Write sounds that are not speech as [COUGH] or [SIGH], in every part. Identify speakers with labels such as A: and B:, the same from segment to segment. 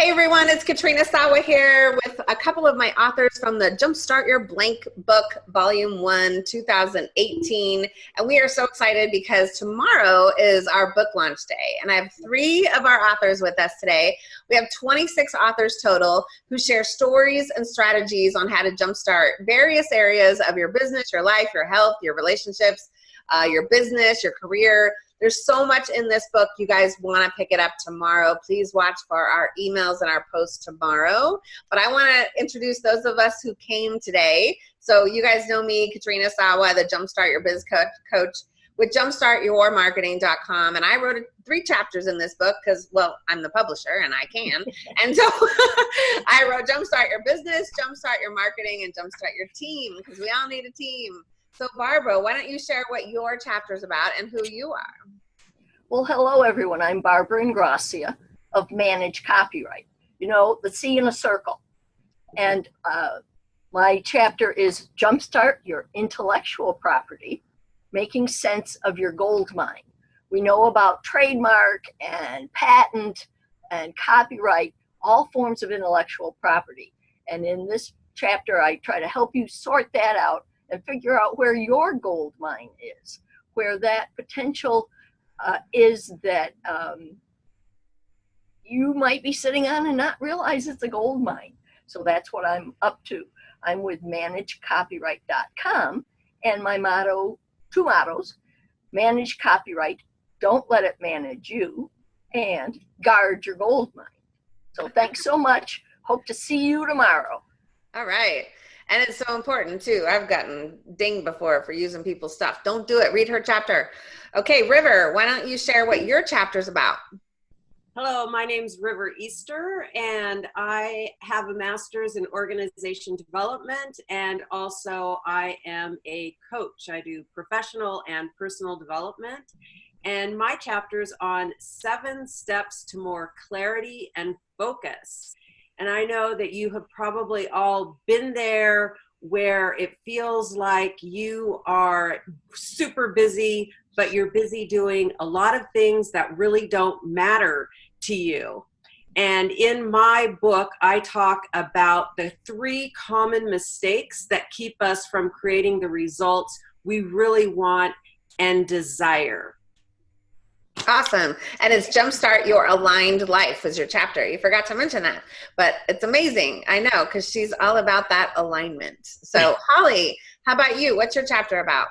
A: Hey everyone, it's Katrina Sawa here with a couple of my authors from the Jumpstart Your Blank book, Volume 1, 2018. And we are so excited because tomorrow is our book launch day. And I have three of our authors with us today. We have 26 authors total who share stories and strategies on how to jumpstart various areas of your business, your life, your health, your relationships, uh, your business, your career, there's so much in this book. You guys want to pick it up tomorrow. Please watch for our emails and our posts tomorrow. But I want to introduce those of us who came today. So you guys know me, Katrina Sawa, the Jumpstart Your Biz coach, coach with jumpstartyourmarketing.com. And I wrote three chapters in this book because, well, I'm the publisher and I can. [LAUGHS] and so [LAUGHS] I wrote Jumpstart Your Business, Jumpstart Your Marketing, and Jumpstart Your Team because we all need a team. So Barbara, why don't you share what your chapter is about and who you are?
B: Well, hello everyone. I'm Barbara Ingrassia of Manage Copyright. You know, the C in a circle. And uh, my chapter is Jumpstart Your Intellectual Property, Making Sense of Your Gold Mine. We know about trademark and patent and copyright, all forms of intellectual property. And in this chapter, I try to help you sort that out and figure out where your gold mine is, where that potential uh, is that um, you might be sitting on and not realize it's a gold mine. So that's what I'm up to. I'm with managecopyright.com and my motto, two mottos, manage copyright, don't let it manage you, and guard your gold mine. So thanks so much. Hope to see you tomorrow.
A: All right. And it's so important too. I've gotten dinged before for using people's stuff. Don't do it. Read her chapter. Okay, River, why don't you share what your chapter's about?
C: Hello, my name's River Easter, and I have a master's in organization development, and also I am a coach. I do professional and personal development, and my chapter's on seven steps to more clarity and focus. And I know that you have probably all been there where it feels like you are super busy, but you're busy doing a lot of things that really don't matter to you. And in my book, I talk about the three common mistakes that keep us from creating the results we really want and desire.
A: Awesome. And it's Jumpstart Your Aligned Life was your chapter. You forgot to mention that, but it's amazing. I know because she's all about that alignment. So Holly, how about you? What's your chapter about?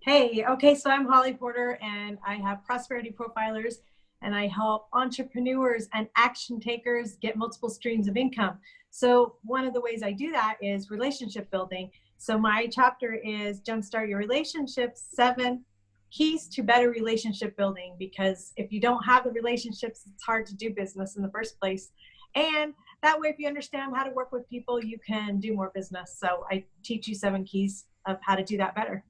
D: Hey, okay, so I'm Holly Porter and I have Prosperity Profilers and I help entrepreneurs and action takers get multiple streams of income. So one of the ways I do that is relationship building. So my chapter is Jumpstart Your Relationships, seven keys to better relationship building because if you don't have the relationships, it's hard to do business in the first place. And that way, if you understand how to work with people, you can do more business. So I teach you seven keys of how to do that better.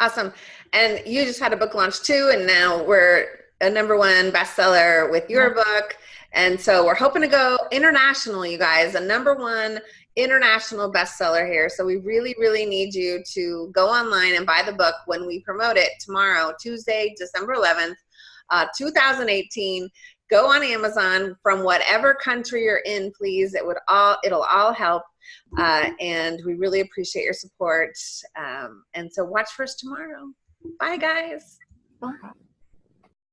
A: Awesome. And you just had a book launch too, and now we're a number one bestseller with your book. And so we're hoping to go international, you guys, a number one international bestseller here. So we really, really need you to go online and buy the book when we promote it tomorrow, Tuesday, December 11th, uh, 2018. Go on Amazon from whatever country you're in, please. It would all, it'll all help. Uh, and we really appreciate your support. Um, and so watch for us tomorrow. Bye, guys.
B: Bye.